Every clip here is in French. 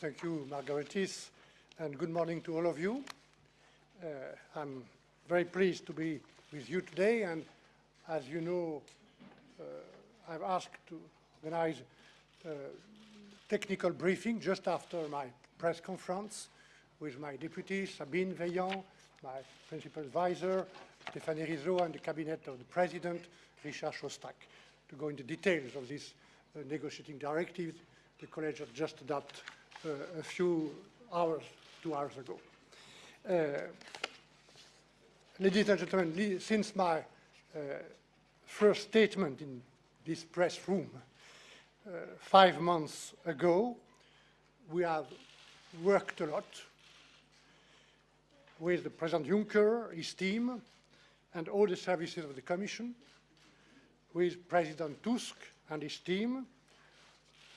Thank you, Margaritis, and good morning to all of you. Uh, I'm very pleased to be with you today, and as you know, uh, I've asked to organize a technical briefing just after my press conference with my deputy, Sabine Veillant, my principal advisor, Stéphane Rizzo, and the cabinet of the president, Richard Shostak, to go into details of this uh, negotiating directive the college had just adopted a few hours, two hours ago. Uh, ladies and gentlemen, since my uh, first statement in this press room uh, five months ago, we have worked a lot with the President Juncker, his team, and all the services of the Commission, with President Tusk and his team,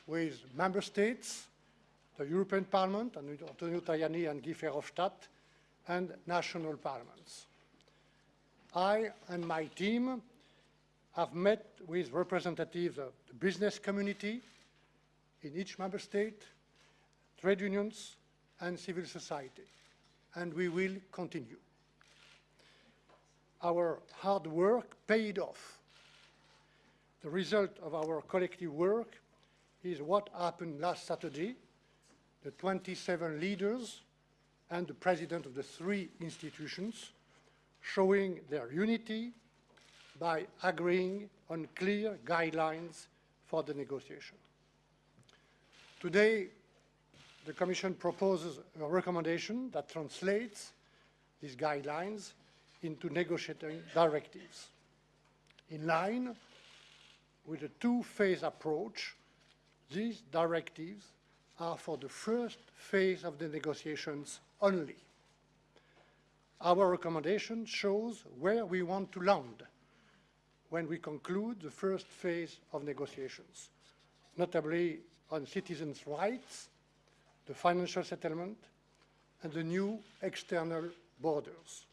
with member states, the European Parliament, and Antonio Tajani and Guy Verhofstadt, and national parliaments. I and my team have met with representatives of the business community in each member state, trade unions, and civil society, and we will continue. Our hard work paid off. The result of our collective work is what happened last Saturday. The 27 leaders and the president of the three institutions showing their unity by agreeing on clear guidelines for the negotiation. Today, the Commission proposes a recommendation that translates these guidelines into negotiating directives in line with a two-phase approach these directives are for the first phase of the negotiations only. Our recommendation shows where we want to land when we conclude the first phase of negotiations, notably on citizens' rights, the financial settlement, and the new external borders.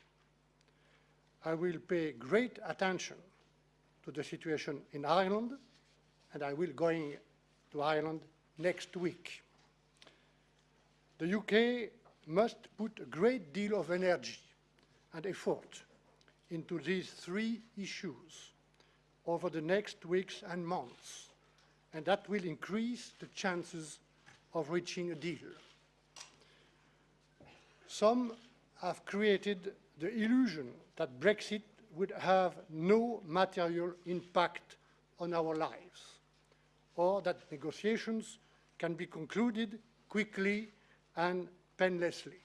I will pay great attention to the situation in Ireland, and I will going to Ireland next week. The UK must put a great deal of energy and effort into these three issues over the next weeks and months, and that will increase the chances of reaching a deal. Some have created the illusion that Brexit would have no material impact on our lives or that negotiations can be concluded quickly and painlessly.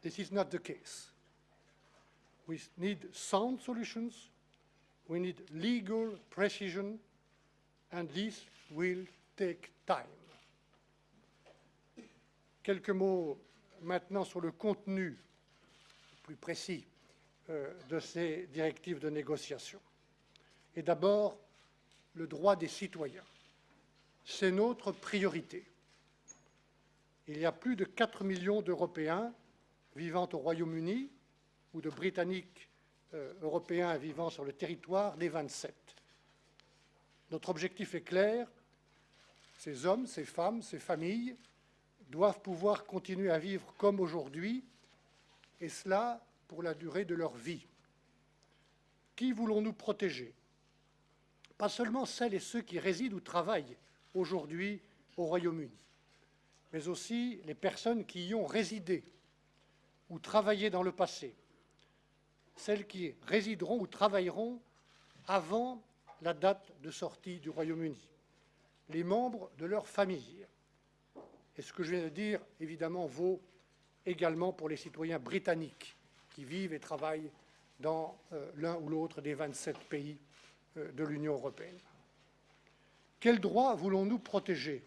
This is not the case. We need sound solutions, we need legal precision, and this will take time. Quelques mots maintenant sur le contenu plus précis euh, de ces directives de négociation. Et d'abord, le droit des citoyens. C'est notre priorité. Il y a plus de 4 millions d'Européens vivant au Royaume-Uni ou de Britanniques euh, européens vivant sur le territoire des 27. Notre objectif est clair. Ces hommes, ces femmes, ces familles doivent pouvoir continuer à vivre comme aujourd'hui, et cela pour la durée de leur vie. Qui voulons-nous protéger? Pas seulement celles et ceux qui résident ou travaillent aujourd'hui au Royaume-Uni, mais aussi les personnes qui y ont résidé ou travaillé dans le passé, celles qui résideront ou travailleront avant la date de sortie du Royaume-Uni, les membres de leur famille. Et ce que je viens de dire, évidemment, vaut également pour les citoyens britanniques qui vivent et travaillent dans euh, l'un ou l'autre des 27 pays euh, de l'Union européenne. Quels droits voulons-nous protéger?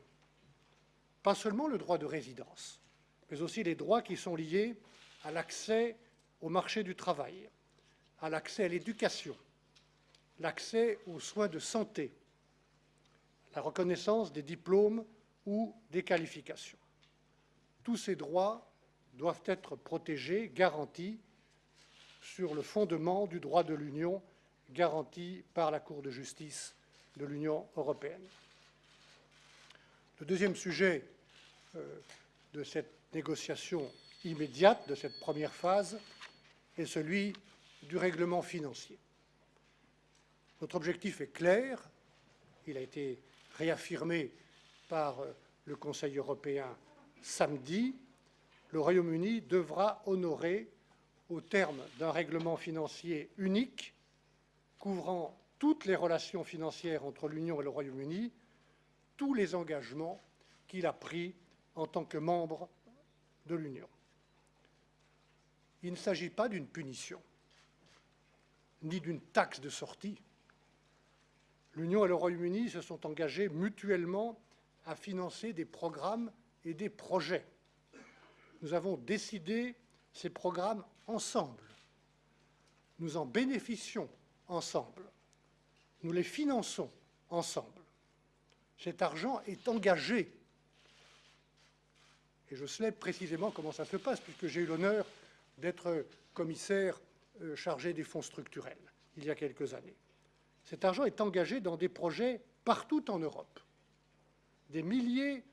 Pas seulement le droit de résidence, mais aussi les droits qui sont liés à l'accès au marché du travail, à l'accès à l'éducation, l'accès aux soins de santé, la reconnaissance des diplômes ou des qualifications. Tous ces droits doivent être protégés, garantis, sur le fondement du droit de l'Union garantie par la Cour de justice de l'Union européenne. Le deuxième sujet de cette négociation immédiate, de cette première phase, est celui du règlement financier. Notre objectif est clair, il a été réaffirmé par euh, le Conseil européen samedi, le Royaume-Uni devra honorer, au terme d'un règlement financier unique, couvrant toutes les relations financières entre l'Union et le Royaume-Uni, tous les engagements qu'il a pris en tant que membre de l'Union. Il ne s'agit pas d'une punition, ni d'une taxe de sortie. L'Union et le Royaume-Uni se sont engagés mutuellement à financer des programmes et des projets. Nous avons décidé ces programmes ensemble. Nous en bénéficions ensemble. Nous les finançons ensemble. Cet argent est engagé. Je sais précisément comment ça se passe, puisque j'ai eu l'honneur d'être commissaire euh, chargé des fonds structurels il y a quelques années. Cet argent est engagé dans des projets partout en Europe. Des milliers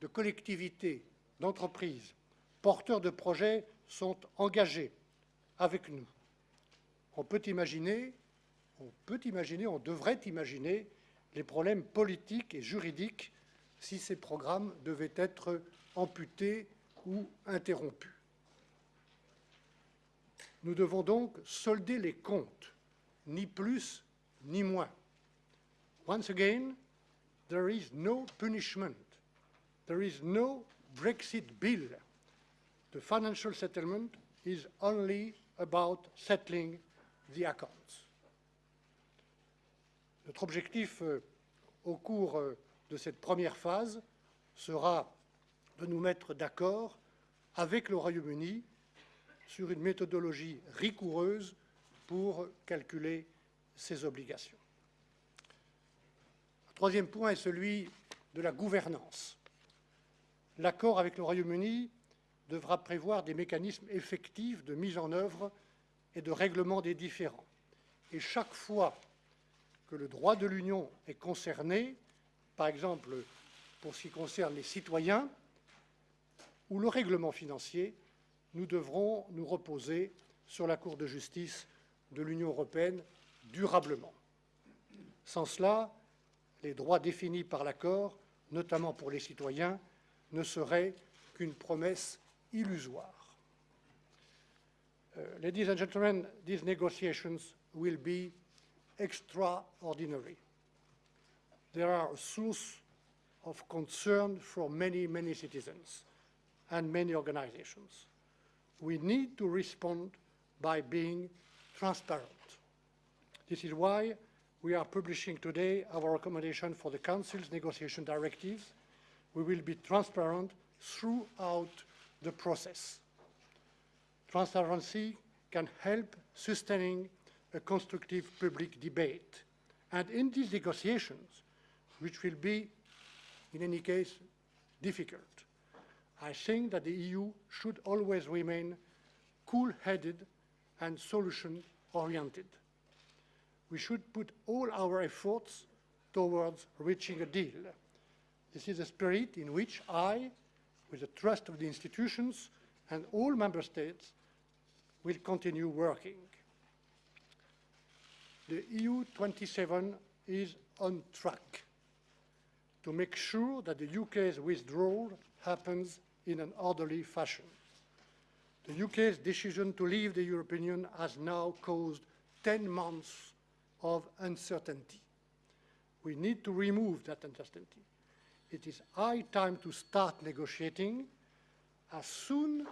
de collectivités, d'entreprises, porteurs de projets sont engagés avec nous. On peut imaginer, on peut imaginer, on devrait imaginer les problèmes politiques et juridiques si ces programmes devaient être amputés ou interrompus. Nous devons donc solder les comptes, ni plus ni moins. Once again, there is no punishment. There is no Brexit bill. The financial settlement is only about settling the accounts. Notre objectif euh, au cours euh, de cette première phase sera de nous mettre d'accord avec le Royaume-Uni sur une méthodologie rigoureuse pour calculer ses obligations. Le troisième point est celui de la gouvernance. L'accord avec le Royaume-Uni devra prévoir des mécanismes effectifs de mise en œuvre et de règlement des différends. Et chaque fois que le droit de l'Union est concerné, par exemple pour ce qui concerne les citoyens ou le règlement financier, nous devrons nous reposer sur la Cour de justice de l'Union européenne durablement. Sans cela, les droits définis par l'accord, notamment pour les citoyens, ne seraient qu'une promesse illusoire. Uh, ladies and gentlemen, these negotiations will be extraordinary. They are a source of concern for many, many citizens and many organizations. We need to respond by being transparent. This is why we are publishing today our recommendation for the Council's negotiation directives. We will be transparent throughout the process. Transparency can help sustaining a constructive public debate. And in these negotiations, which will be, in any case, difficult, I think that the EU should always remain cool-headed and solution-oriented. We should put all our efforts towards reaching a deal. This is a spirit in which I, with the trust of the institutions and all member states, will continue working. The EU 27 is on track to make sure that the UK's withdrawal happens in an orderly fashion. The UK's decision to leave the European Union has now caused 10 months of uncertainty. We need to remove that uncertainty. It is high time to start negotiating as soon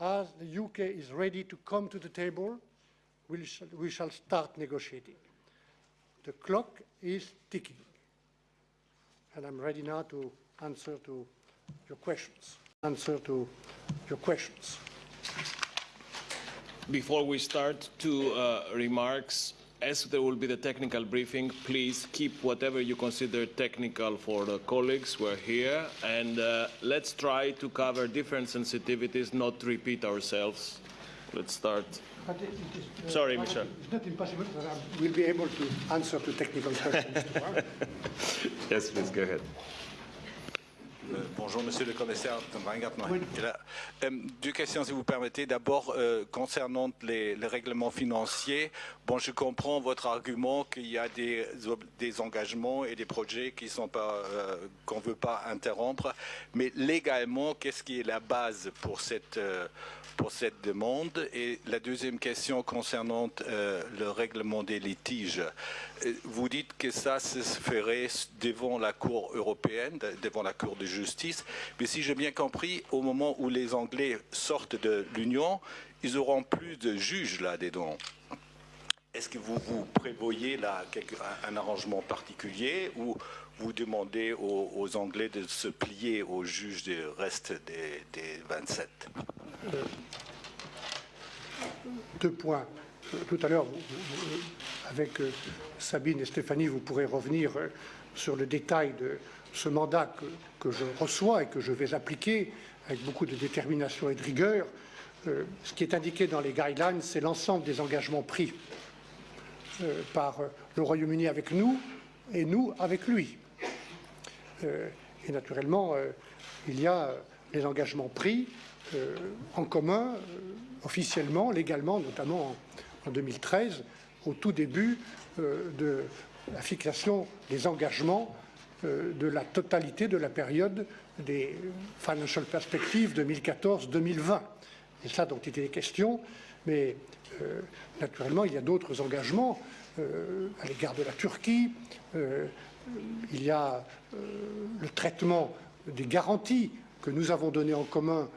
as the UK is ready to come to the table we shall, we shall start negotiating. The clock is ticking. And I'm ready now to answer to your questions. Answer to your questions. Before we start, two uh, remarks. As there will be the technical briefing, please keep whatever you consider technical for the colleagues who are here, and uh, let's try to cover different sensitivities, not repeat ourselves. Let's start. But it is, uh, Sorry, Michel. It's not impossible that I will be able to answer to technical questions tomorrow. Yes, please go ahead. Uh, Bonjour. Monsieur le commissaire euh, deux questions, si vous permettez. D'abord, euh, concernant les, règlements financiers, bon, je comprends votre argument qu'il y a des, des, engagements et des projets qui sont pas euh, qu'on veut pas interrompre, mais légalement, qu'est-ce qui est la base pour cette pour cette demande Et la deuxième question concernant le règlement des litiges. Vous dites que ça se ferait devant la Cour européenne, devant la Cour de justice, mais si j'ai bien compris, au moment où les Anglais sortent de l'Union, ils auront plus de juges là-dedans. Est-ce que vous, vous prévoyez là un arrangement particulier ou vous demandez aux, Anglais de se plier aux juges du reste des, 27 Deux points. Tout à l'heure, avec euh, Sabine et Stéphanie, vous pourrez revenir euh, sur le détail de ce mandat que, je reçois et que je vais appliquer avec beaucoup de détermination et de rigueur. Euh, ce qui est indiqué dans les guidelines, c'est l'ensemble des engagements pris par le Royaume-Uni avec nous et nous avec lui. et naturellement, il y a les engagements pris en commun, officiellement, légalement, notamment en 2013, au tout début euh, de la fixation des engagements euh, de la totalité de la période des Financial Perspectives 2014-2020. C'est ça dont il était question, mais euh, naturellement, il y a d'autres engagements à l'égard de la Turquie. il y a le traitement des garanties que nous avons données en commun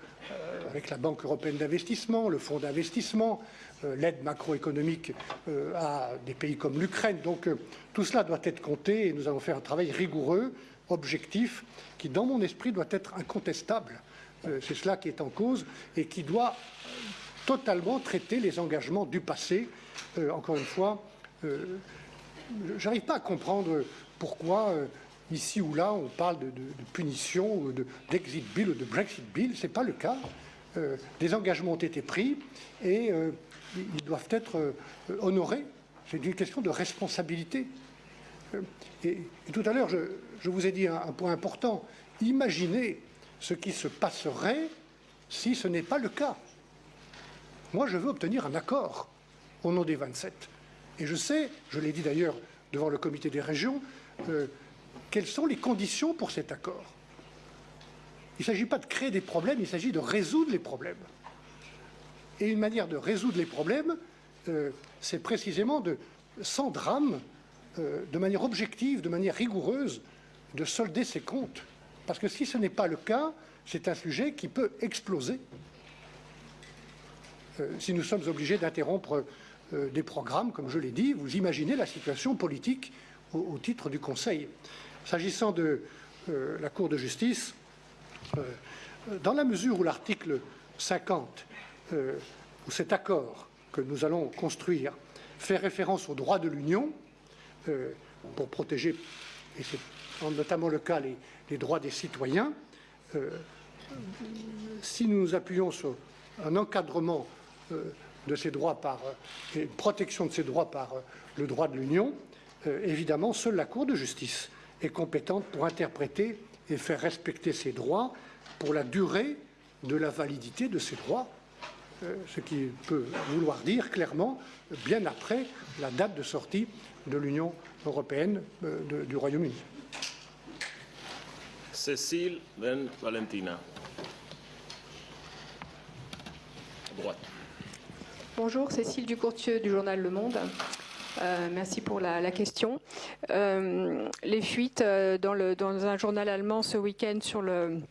avec la Banque européenne d'investissement, le Fonds d'investissement, euh, l'aide macroéconomique euh, à des pays comme l'Ukraine. Donc euh, tout cela doit être compté et nous allons faire un travail rigoureux, objectif, qui dans mon esprit doit être incontestable. C'est cela qui est en cause et qui doit totalement traiter les engagements du passé. encore une fois, je n'arrive pas à comprendre pourquoi ici ou là on parle de, punition, d'exit bill ou de Brexit bill. Ce n'est pas le cas. des engagements ont été pris et ils doivent être euh, honorés. C'est une question de responsabilité. Euh, et, tout à l'heure, je, vous ai dit un, point important. Imaginez ce qui se passerait si ce n'est pas le cas. Moi, je veux obtenir un accord au nom des 27. Et je sais, je l'ai dit d'ailleurs devant le comité des régions, euh, quelles sont les conditions pour cet accord. Il ne s'agit pas de créer des problèmes, il s'agit de résoudre les problèmes. Et une manière de résoudre les problèmes, euh, c'est précisément de, sans drame, euh, de manière objective, de manière rigoureuse, de solder ses comptes. Parce que si ce n'est pas le cas, c'est un sujet qui peut exploser. Euh, si nous sommes obligés d'interrompre des programmes, comme je l'ai dit, vous imaginez la situation politique au, titre du Conseil. S'agissant de la Cour de justice, dans la mesure où l'article 50 euh, où cet accord que nous allons construire fait référence aux droits de l'Union euh, pour protéger, et c'est notamment le cas, les, droits des citoyens, euh, si nous nous appuyons sur un encadrement de ces droits par une protection de ces droits par le droit de l'Union, évidemment, seule la Cour de justice est compétente pour interpréter et faire respecter ces droits pour la durée de la validité de ces droits euh, ce qui peut vouloir dire clairement bien après la date de sortie de l'Union européenne euh, du Royaume-Uni. Cécile, then Valentina. droite. Bonjour, Cécile Ducourtieu du journal Le Monde. Euh, merci pour la, question. les fuites dans, le, dans, un journal allemand ce week-end sur le,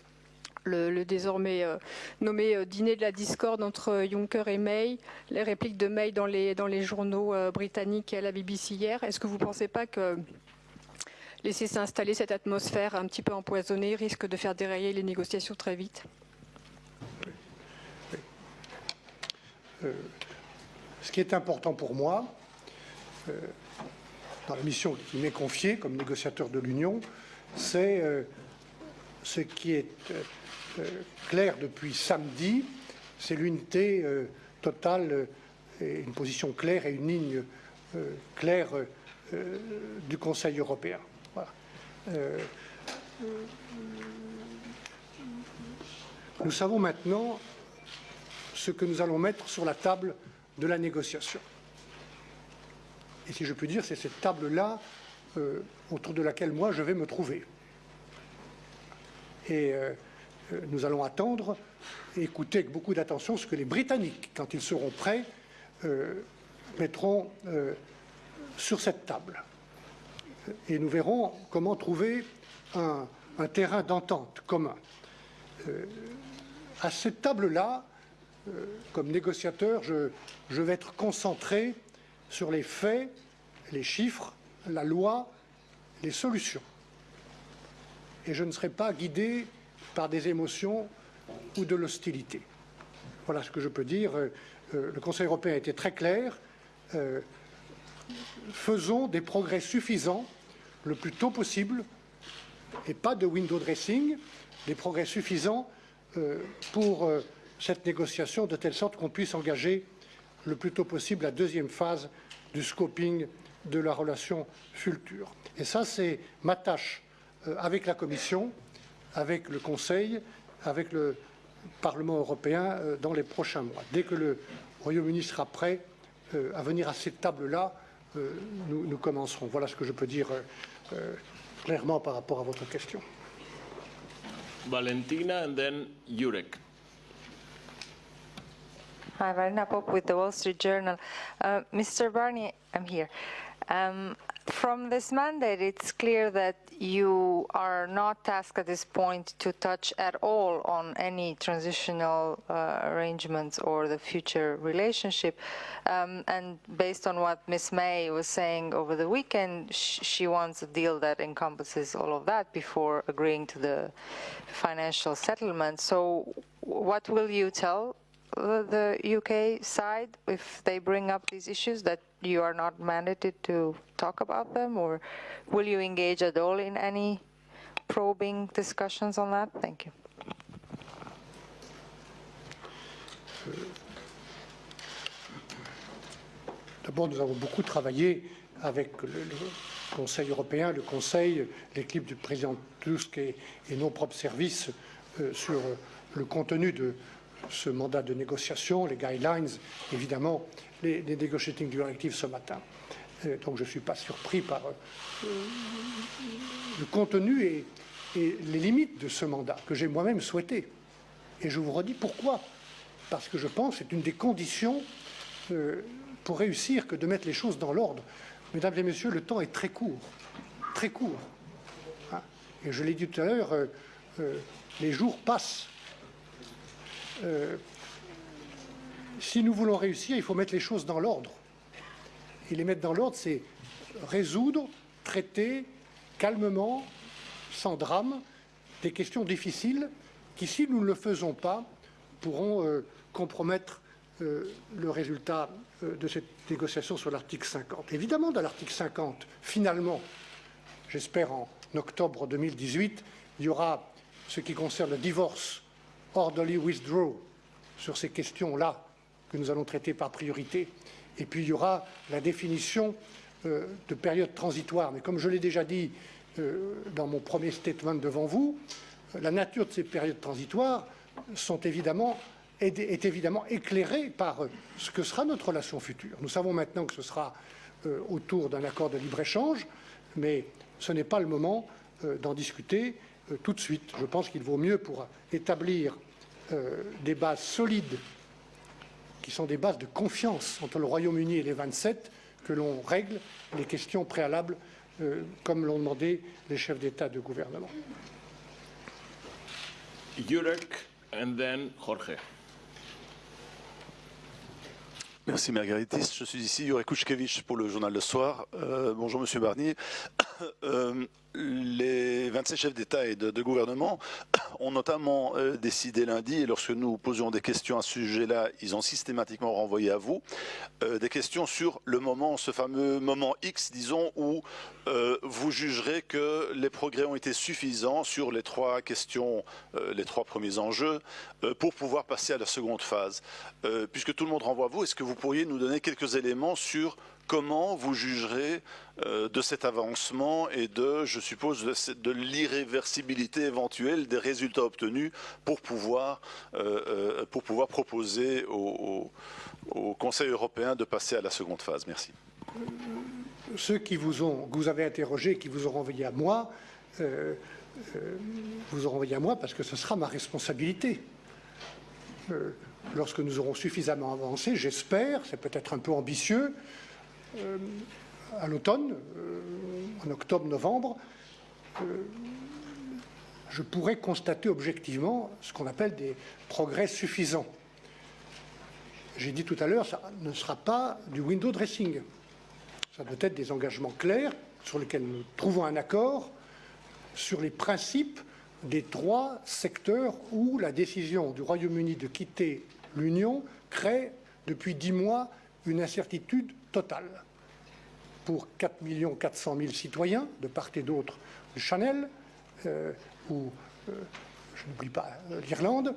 désormais euh, nommé euh, dîner de la discorde entre Juncker et May, les répliques de May dans les, dans les journaux euh, britanniques et à la BBC hier. Est-ce que vous ne pensez pas que laisser s'installer cette atmosphère un petit peu empoisonnée risque de faire dérailler les négociations très vite Ce qui est important pour moi, dans la mission qui m'est confiée comme négociateur de l'Union, c'est ce qui est euh, clair depuis samedi, c'est l'unité euh, totale, euh, et une position claire et une ligne claire du Conseil européen. Nous savons maintenant ce que nous allons mettre sur la table de la négociation. Et si je puis dire, c'est cette table-là euh, autour de laquelle moi je vais me trouver. Et euh, euh, nous allons attendre et écouter avec beaucoup d'attention ce que les Britanniques, quand ils seront prêts, mettront sur cette table. Et nous verrons comment trouver un, terrain d'entente commun. à cette table-là, comme négociateur, je vais être concentré sur les faits, les chiffres, la loi, les solutions. Et je ne serai pas guidé par des émotions ou de l'hostilité. Voilà ce que je peux dire. Euh, euh, le Conseil européen a été très clair. Euh, faisons des progrès suffisants le plus tôt possible et pas de window dressing, des progrès suffisants pour cette négociation de telle sorte qu'on puisse engager le plus tôt possible la deuxième phase du scoping de la relation future. Et ça, c'est ma tâche euh, avec la Commission, avec le Conseil, avec le Parlement européen euh, dans les prochains mois. Dès que le Royaume-Uni sera prêt euh, à venir à cette table-là, nous, nous, commencerons. Voilà ce que je peux dire clairement par rapport à votre question. Valentina and then Jurek. Hi, Varina Pop with the Wall Street Journal. Uh, Mr. Barnier, I'm here. Um, from this mandate, it's clear that you are not tasked at this point to touch at all on any transitional uh, arrangements or the future relationship. Um, and based on what Ms. May was saying over the weekend, sh she wants a deal that encompasses all of that before agreeing to the financial settlement. So what will you tell the UK side if they bring up these issues that you are not mandated to talk about them or will you engage at all in any probing discussions on that? Thank you. D'abord, nous avons beaucoup travaillé avec le, le, Conseil européen, le Conseil, l'équipe du président Tusk et, et nos propres services euh, sur le contenu de, ce mandat de négociation, les guidelines, évidemment, les, les negotiating directives ce matin. Euh, donc je ne suis pas surpris par euh, le contenu et, les limites de ce mandat que j'ai moi-même souhaité. Et je vous redis pourquoi. Parce que je pense que c'est une des conditions euh, pour réussir que de mettre les choses dans l'ordre. Mesdames et messieurs, le temps est très court, très court. Hein et je l'ai dit tout à l'heure, les jours passent euh, si nous voulons réussir, il faut mettre les choses dans l'ordre. Et les mettre dans l'ordre, c'est résoudre, traiter calmement, sans drame, des questions difficiles qui, si nous ne le faisons pas, pourront euh, compromettre euh, le résultat de cette négociation sur l'article 50. Évidemment, dans l'article 50, finalement, j'espère en octobre 2018, il y aura ce qui concerne le divorce orderly withdraw sur ces questions-là que nous allons traiter par priorité. Et puis il y aura la définition euh, de période transitoire. Mais comme je l'ai déjà dit euh, dans mon premier statement devant vous, euh, la nature de ces périodes transitoires est, évidemment éclairée par ce que sera notre relation future. Nous savons maintenant que ce sera autour d'un accord de libre-échange, mais ce n'est pas le moment d'en discuter tout de suite. Je pense qu'il vaut mieux pour établir euh, des bases solides, qui sont des bases de confiance entre le Royaume-Uni et les 27, que l'on règle les questions préalables euh, comme l'ont demandé les chefs d'État et de gouvernement. Jurek and then Jorge. Merci Margaritis. Je suis ici Jurek Kuchkevich pour le journal Le Soir. Euh, bonjour Monsieur Barnier. Euh, les 27 chefs d'État et de, gouvernement ont notamment euh, décidé lundi, et lorsque nous posions des questions à ce sujet-là, ils ont systématiquement renvoyé à vous, euh, des questions sur le moment, ce fameux moment X, disons, où euh, vous jugerez que les progrès ont été suffisants sur les trois questions, les trois premiers enjeux, pour pouvoir passer à la seconde phase. puisque tout le monde renvoie à vous, est-ce que vous pourriez nous donner quelques éléments sur comment vous jugerez euh, de cet avancement et de, je suppose, de, l'irréversibilité éventuelle des résultats obtenus pour pouvoir, pour pouvoir proposer au, Conseil européen de passer à la seconde phase. Merci. Ceux qui vous, ont, que vous avez interrogés, qui vous auront envoyé à moi, vous auront envoyé à moi parce que ce sera ma responsabilité. Euh, lorsque nous aurons suffisamment avancé, j'espère, c'est peut-être un peu ambitieux, euh, à l'automne, euh, en octobre-novembre, je pourrai constater objectivement ce qu'on appelle des progrès suffisants. J'ai dit tout à l'heure, ça ne sera pas du window dressing. Ça doit être des engagements clairs sur lesquels nous trouvons un accord sur les principes des trois secteurs où la décision du Royaume-Uni de quitter l'Union crée depuis dix mois une incertitude totale pour 4 400 000 citoyens de part et d'autre du Chanel, euh, ou, euh, je n'oublie pas euh, l'Irlande,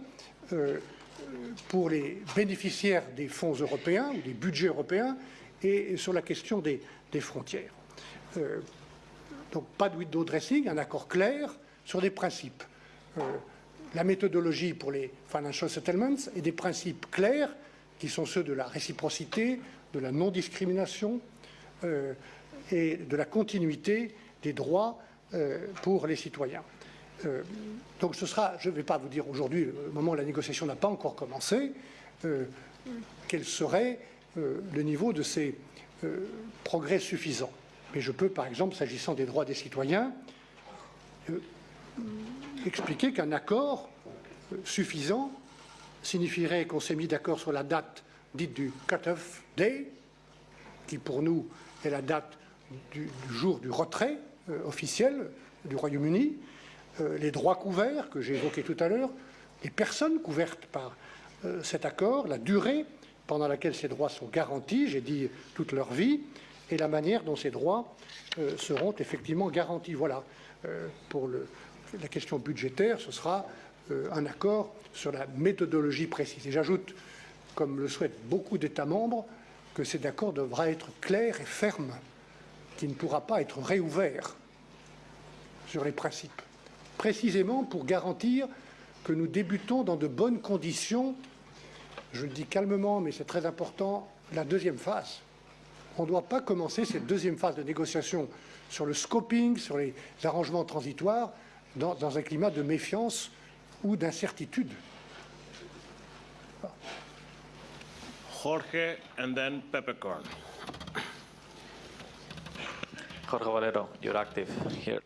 pour les bénéficiaires des fonds européens ou des budgets européens, et, sur la question des, frontières. donc pas de window dressing, un accord clair sur des principes. La méthodologie pour les financial settlements et des principes clairs qui sont ceux de la réciprocité, de la non-discrimination euh, et de la continuité des droits euh, pour les citoyens. donc ce sera, je ne vais pas vous dire aujourd'hui, au moment où la négociation n'a pas encore commencé, quel serait le niveau de ces progrès suffisants. Mais je peux, par exemple, s'agissant des droits des citoyens, expliquer qu'un accord suffisant signifierait qu'on s'est mis d'accord sur la date dite du cut-off day, qui pour nous est la date du, jour du retrait euh, officiel du Royaume-Uni, euh, les droits couverts que j'ai évoqués tout à l'heure, les personnes couvertes par euh, cet accord, la durée pendant laquelle ces droits sont garantis, j'ai dit toute leur vie, et la manière dont ces droits seront effectivement garantis. Voilà pour la question budgétaire, ce sera un accord sur la méthodologie précise. Et j'ajoute, comme le souhaitent beaucoup d'États membres, que cet accord devra être clair et ferme, qu'il ne pourra pas être réouvert sur les principes, précisément pour garantir que nous débutons dans de bonnes conditions, je le dis calmement, mais c'est très important, la deuxième phase. On ne doit pas commencer cette deuxième phase de négociation sur le scoping, sur les arrangements transitoires, dans, dans un climat de méfiance ou d'incertitude. Jorge and then Peppercorn. Jorge Valero, you're active here.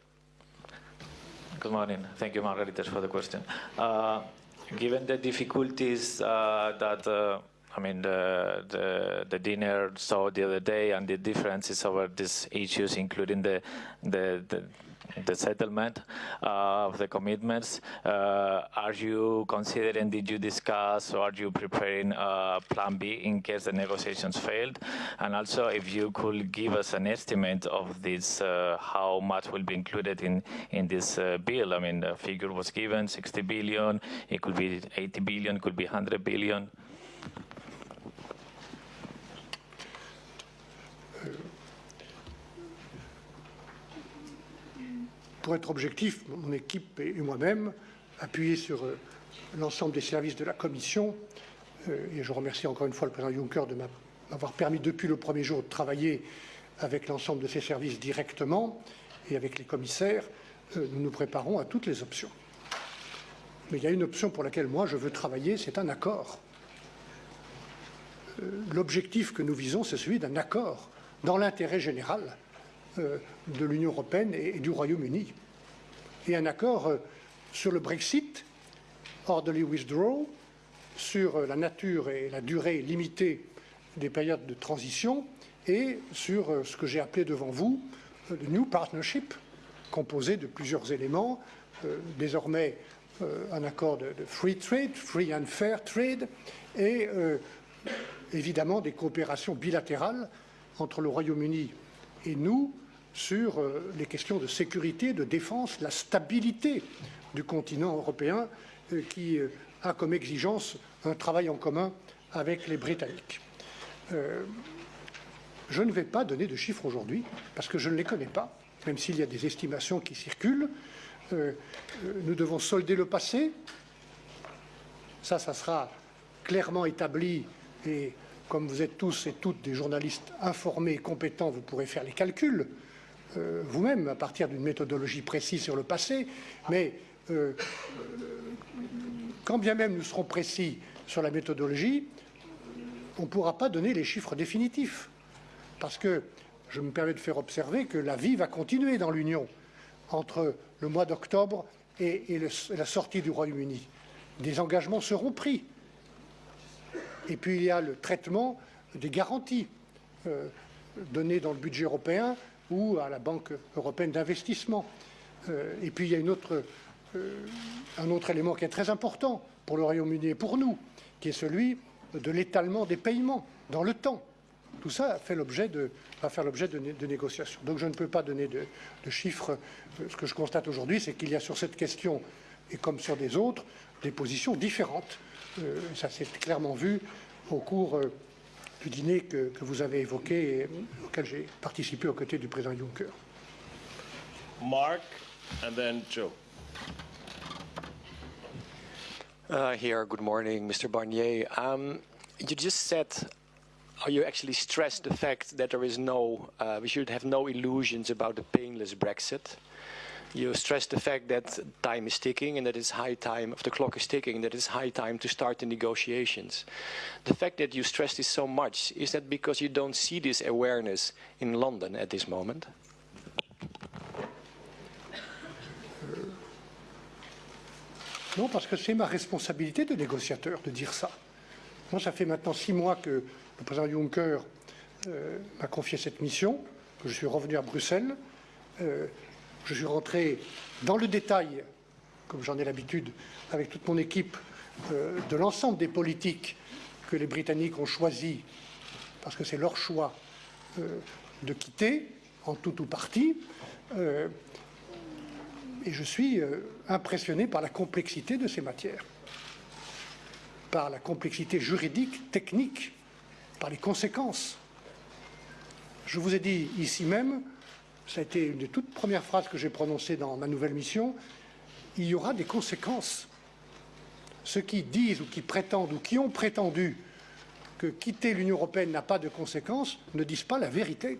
Good morning. Thank you, Margaritas, for the question. Uh, given the difficulties uh, that uh, I mean the, the, the dinner saw the other day and the differences over these issues, including the the, the the settlement uh, of the commitments. Uh, are you considering, did you discuss or are you preparing a plan B in case the negotiations failed? And also if you could give us an estimate of this, uh, how much will be included in, in this uh, bill. I mean, the figure was given, 60 billion, it could be 80 billion, could be 100 billion. Pour être objectif, mon équipe et moi-même, appuyés sur euh, l'ensemble des services de la Commission, euh, et je remercie encore une fois le président Juncker de m'avoir permis depuis le premier jour de travailler avec l'ensemble de ces services directement et avec les commissaires, euh, nous nous préparons à toutes les options. Mais il y a une option pour laquelle moi je veux travailler, c'est un accord. L'objectif que nous visons, c'est celui d'un accord dans l'intérêt général de l'Union européenne et du Royaume-Uni. Et un accord euh, sur le Brexit, orderly withdrawal, sur euh, la nature et la durée limitée des périodes de transition et sur ce que j'ai appelé devant vous le New Partnership, composé de plusieurs éléments, désormais un accord de, free trade, free and fair trade, et évidemment des coopérations bilatérales entre le Royaume-Uni et nous, sur euh, les questions de sécurité, de défense, la stabilité du continent européen euh, qui euh, a comme exigence un travail en commun avec les Britanniques. je ne vais pas donner de chiffres aujourd'hui parce que je ne les connais pas. même s'il y a des estimations qui circulent. Nous devons solder le passé. Ça, ça sera clairement établi et comme vous êtes tous et toutes des journalistes informés et compétents, vous pourrez faire les calculs euh, vous-même à partir d'une méthodologie précise sur le passé. Mais quand bien même nous serons précis sur la méthodologie, on ne pourra pas donner les chiffres définitifs. Parce que je me permets de faire observer que la vie va continuer dans l'Union entre le mois d'octobre et, la sortie du Royaume-Uni. Des engagements seront pris. Et puis il y a le traitement des garanties euh, données dans le budget européen ou à la Banque européenne d'investissement. Euh, et puis il y a euh, un autre élément qui est très important pour le Royaume-Uni et pour nous, qui est celui de l'étalement des paiements dans le temps. Tout ça fait de, va faire l'objet de, négociations. Donc je ne peux pas donner de, chiffres. Ce que je constate aujourd'hui, c'est qu'il y a sur cette question, et comme sur des autres, des positions différentes. Euh, ça s'est clairement vu au cours euh, du dîner que, vous avez évoqué et auquel j'ai participé aux côtés du président Juncker. Mark, and then Joe. Uh, here, good morning, Mr. Barnier. Um, you just said how you actually stressed the fact that there is no, uh, we should have no illusions about the painless Brexit? You stressed the fact that time is ticking and that it's high time, if the clock is ticking, that it's high time to start the negotiations. The fact that you stress this so much, is that because you don't see this awareness in London at this moment? Non, parce que c'est ma responsabilité de négociateur de dire ça. Moi, ça fait maintenant six mois que le président Juncker euh, m'a confié cette mission, que je suis revenu à Bruxelles. Euh, je suis rentré dans le détail, comme j'en ai l'habitude, avec toute mon équipe, euh, de l'ensemble des politiques que les Britanniques ont choisi, parce que c'est leur choix, de quitter, en tout ou partie et je suis euh, impressionné par la complexité de ces matières, par la complexité juridique, technique, par les conséquences. Je vous ai dit ici même, ça a été une des toutes premières phrases que j'ai prononcées dans ma nouvelle mission, il y aura des conséquences. Ceux qui disent ou qui prétendent ou qui ont prétendu que quitter l'Union européenne n'a pas de conséquences ne disent pas la vérité.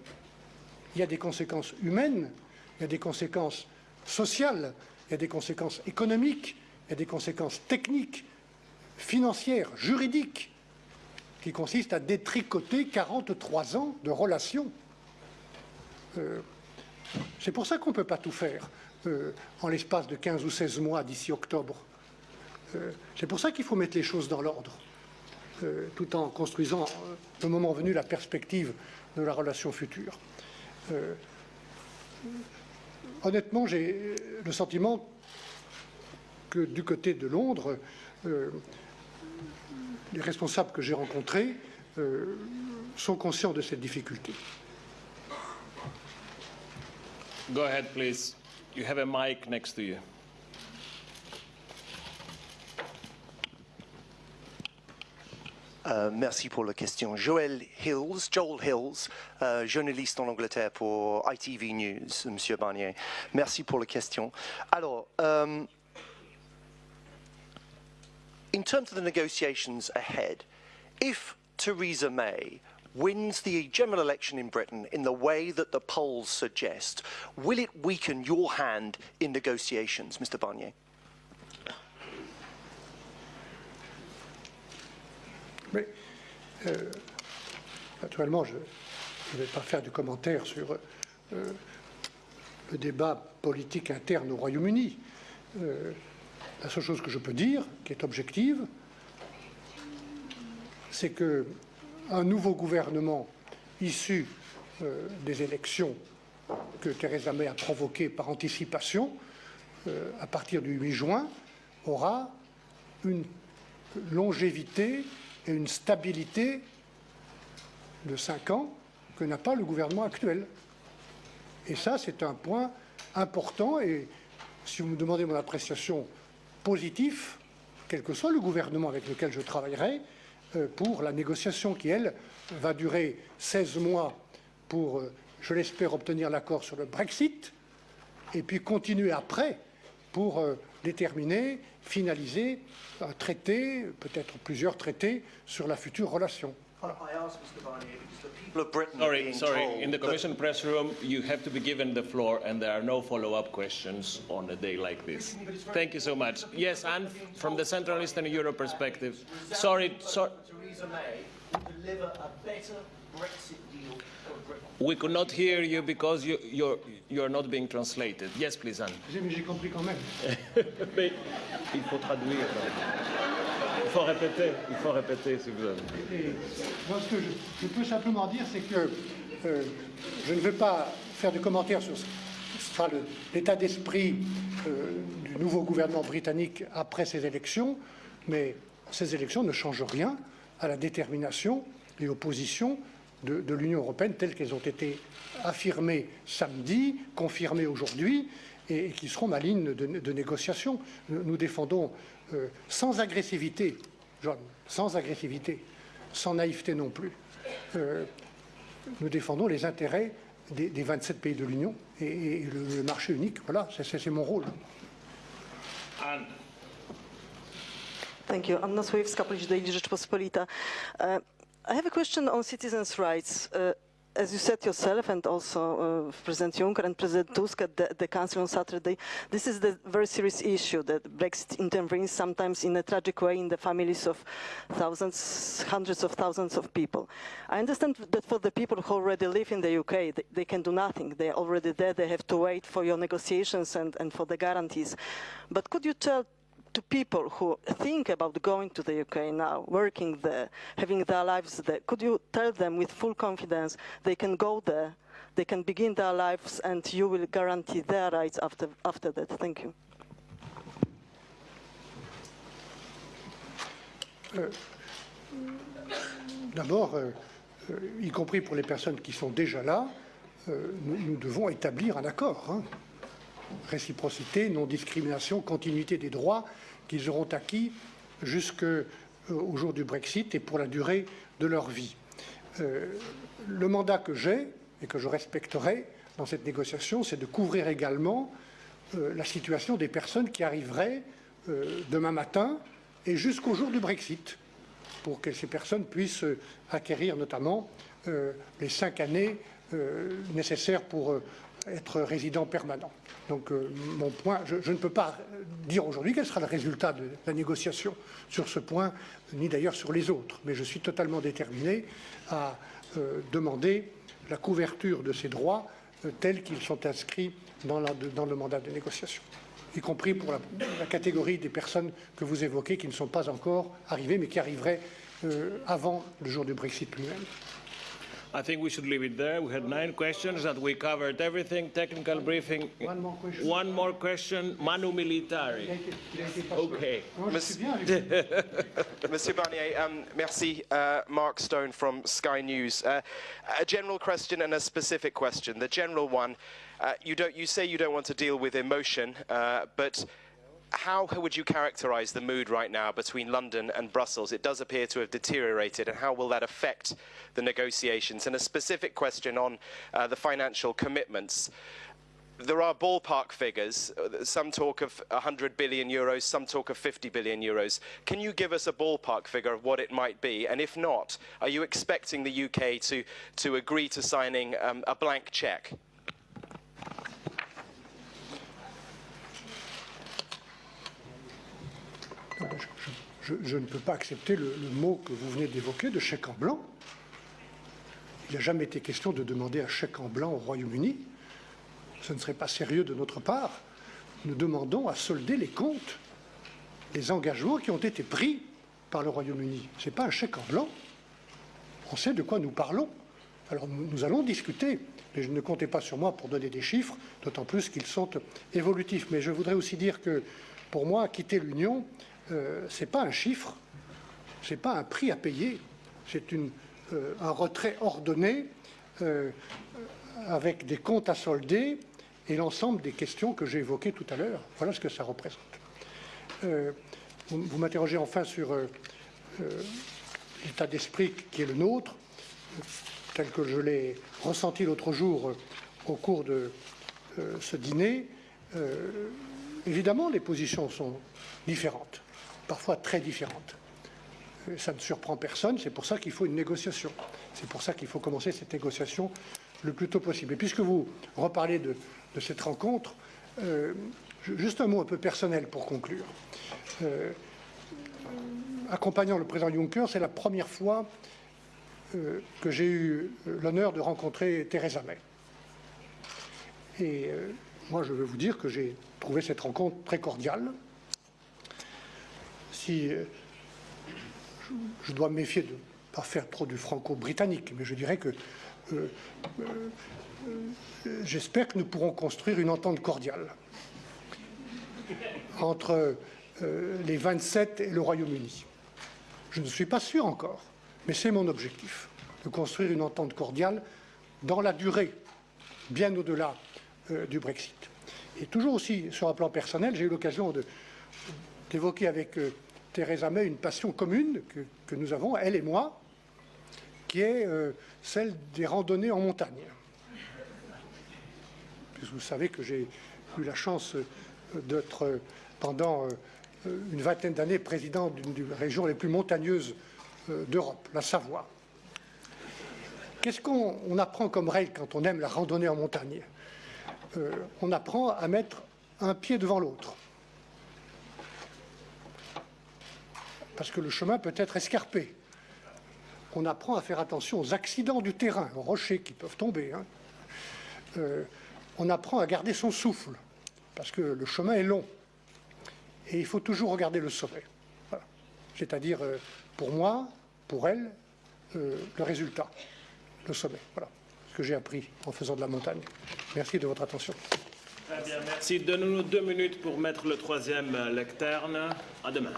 Il y a des conséquences humaines, il y a des conséquences sociales, il y a des conséquences économiques, il y a des conséquences techniques, financières, juridiques, qui consistent à détricoter 43 ans de relations. Euh, c'est pour ça qu'on ne peut pas tout faire euh, en l'espace de 15 ou 16 mois d'ici octobre. Euh, c'est pour ça qu'il faut mettre les choses dans l'ordre, tout en construisant, le moment venu, la perspective de la relation future honnêtement, j'ai le sentiment que du côté de Londres, euh, les responsables que j'ai rencontrés euh, sont conscients de cette difficulté. Go ahead, please. You have a mic next to you. Euh, merci pour la question. Joel Hills, Joel Hills, euh, journaliste en Angleterre pour ITV News, Monsieur Barnier. Merci pour la question. Alors, um, in terms of the negotiations ahead, if Theresa May wins the general election in Britain in the way that the polls suggest, will it weaken your hand in negotiations, Mr Barnier? Euh, naturellement, je ne vais pas faire de commentaires sur euh, le débat politique interne au Royaume-Uni. Euh, la seule chose que je peux dire, qui est objective, c'est qu'un nouveau gouvernement issu des élections que Theresa May a provoquées par anticipation, à partir du 8 juin, aura une longévité et une stabilité de cinq ans que n'a pas le gouvernement actuel. Et ça, c'est un point important. Et si vous me demandez mon appréciation positive, quel que soit le gouvernement avec lequel je travaillerai, euh, pour la négociation qui, elle, va durer 16 mois pour euh, je l'espère, obtenir l'accord sur le Brexit, et puis continuer après pour euh, déterminer, finaliser un traité, peut-être plusieurs traités, sur la future relation. Sorry, sorry. In the Commission press room, you have to be given the floor, and there are no follow-up questions on a day like this. Thank you so much. Yes, and from the Central Eastern Europe perspective. Sorry, sorry. Theresa May deliver a better Brexit deal for Britain. We could not hear you because you, you're, you're not being translated. Yes, please, Anne. Mais j'ai compris quand même. Mais il faut traduire. Faut répéter. Il faut répéter si vous avez. Moi, ce que je, peux simplement dire, c'est que euh, je ne veux pas faire de commentaires sur l'état d'esprit euh, du nouveau gouvernement britannique après ces élections, mais ces élections ne changent rien à la détermination et aux positions de, l'Union européenne telles qu'elles ont été affirmées samedi, confirmées aujourd'hui et, qui seront ma ligne de, négociation. Nous défendons euh, sans agressivité, John, sans agressivité, sans naïveté non plus. Euh, nous défendons les intérêts des, des 27 pays de l'Union et, et le, le marché unique. Voilà, c'est- mon rôle. Anne. Thank you. Anna Daily Rzeczpospolita. Uh, I have a question on citizens' rights. Uh, as you said yourself, and also uh, President Juncker and President Tusk at the, the Council on Saturday, this is the very serious issue that Brexit intervenes sometimes in a tragic way in the families of thousands, hundreds of thousands of people. I understand that for the people who already live in the UK, they, they can do nothing. They are already there. They have to wait for your negotiations and, and for the guarantees. But could you tell to people who think about going to the UK now, working there, having their lives there, could you tell them with full confidence they can go there, they can begin their lives, and you will guarantee their rights after, after that? Thank you. D'abord, euh, euh, y compris pour les personnes qui sont déjà là, euh, nous, nous devons établir un accord. hein. Réciprocité, non-discrimination, continuité des droits qu'ils auront acquis jusqu'au jour du Brexit et pour la durée de leur vie. Euh, le mandat que j'ai et que je respecterai dans cette négociation, c'est de couvrir également euh, la situation des personnes qui arriveraient euh, demain matin et jusqu'au jour du Brexit pour que ces personnes puissent euh, acquérir notamment euh, les cinq années euh, nécessaires pour euh, être résident permanent. Donc euh, mon point, je, ne peux pas dire aujourd'hui quel sera le résultat de la négociation sur ce point, ni d'ailleurs sur les autres, mais je suis totalement déterminé à euh, demander la couverture de ces droits euh, tels qu'ils sont inscrits dans, le mandat de négociation y compris pour la, catégorie des personnes que vous évoquez qui ne sont pas encore arrivées, mais qui arriveraient avant le jour du Brexit lui-même. I think we should leave it there. We had nine questions and we covered everything. Technical briefing. One more question. One more question. Manu Militari. Okay. Non, je suis bien avec vous. Monsieur Barnier, um, merci. Uh, Mark Stone from Sky News. Uh, a general question and a specific question. The general one, uh, you, don't, you say you don't want to deal with emotion, uh, but how would you characterize the mood right now between London and Brussels? It does appear to have deteriorated, and how will that affect the negotiations? And a specific question on uh, the financial commitments. There are ballpark figures. Some talk of 100 billion euros, some talk of 50 billion euros. Can you give us a ballpark figure of what it might be? And if not, are you expecting the UK to, to agree to signing um, a blank cheque? Je, ne peux pas accepter le, mot que vous venez d'évoquer de chèque en blanc. Il n'a jamais été question de demander un chèque en blanc au Royaume-Uni. Ce ne serait pas sérieux de notre part. Nous demandons à solder les comptes, les engagements qui ont été pris par le Royaume-Uni. Ce n'est pas un chèque en blanc. On sait de quoi nous parlons. Alors nous, nous allons discuter, mais je ne comptez pas sur moi pour donner des chiffres, d'autant plus qu'ils sont évolutifs. Mais je voudrais aussi dire que pour moi, quitter l'Union, euh, ce n'est pas un chiffre, ce n'est pas un prix à payer, c'est euh, un retrait ordonné euh, avec des comptes à solder et l'ensemble des questions que j'ai évoquées tout à l'heure. Voilà ce que ça représente. Vous m'interrogez enfin sur l'état d'esprit qui est le nôtre. tel que je l'ai ressenti l'autre jour au cours de ce dîner, évidemment, les positions sont différentes, parfois très différentes. Ça ne surprend personne, c'est pour ça qu'il faut une négociation. C'est pour ça qu'il faut commencer cette négociation le plus tôt possible. Et puisque vous reparlez de, cette rencontre, euh, juste un mot un peu personnel pour conclure. Euh, accompagnant le président Juncker, c'est la première fois euh, que j'ai eu l'honneur de rencontrer Theresa May. Et moi, je veux vous dire que j'ai trouvé cette rencontre très cordiale. Si je dois me méfier de ne pas faire trop du franco-britannique, mais je dirais que euh, euh, euh, j'espère que nous pourrons construire une entente cordiale entre les 27 et le Royaume-Uni. Je ne suis pas sûr encore, mais c'est mon objectif, de construire une entente cordiale dans la durée, bien au-delà du Brexit. Et toujours aussi sur un plan personnel, j'ai eu l'occasion d'évoquer avec Theresa May une passion commune que, nous avons, elle et moi, qui est euh, celle des randonnées en montagne. vous savez que j'ai eu la chance euh, d'être euh, pendant une vingtaine d'années président d'une des régions les plus montagneuses d'Europe, la Savoie. Qu'est-ce qu'on apprend comme règle quand on aime la randonnée en montagne? On apprend à mettre un pied devant l'autre. Parce que le chemin peut être escarpé on apprend à faire attention aux accidents du terrain, aux rochers qui peuvent tomber. Hein. Euh, on apprend à garder son souffle, parce que le chemin est long. Et il faut toujours regarder le sommet. C'est-à-dire, euh, pour moi, pour elle, euh, le résultat, le sommet. Voilà ce que j'ai appris en faisant de la montagne. Merci de votre attention. Très bien, merci. Donnez-nous deux minutes pour mettre le troisième lecterne. À demain.